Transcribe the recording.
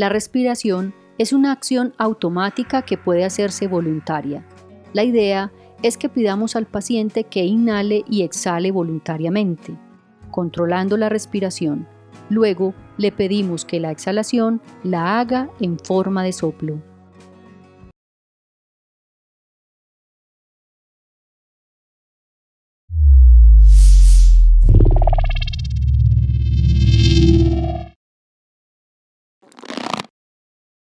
La respiración es una acción automática que puede hacerse voluntaria. La idea es que pidamos al paciente que inhale y exhale voluntariamente, controlando la respiración. Luego le pedimos que la exhalación la haga en forma de soplo.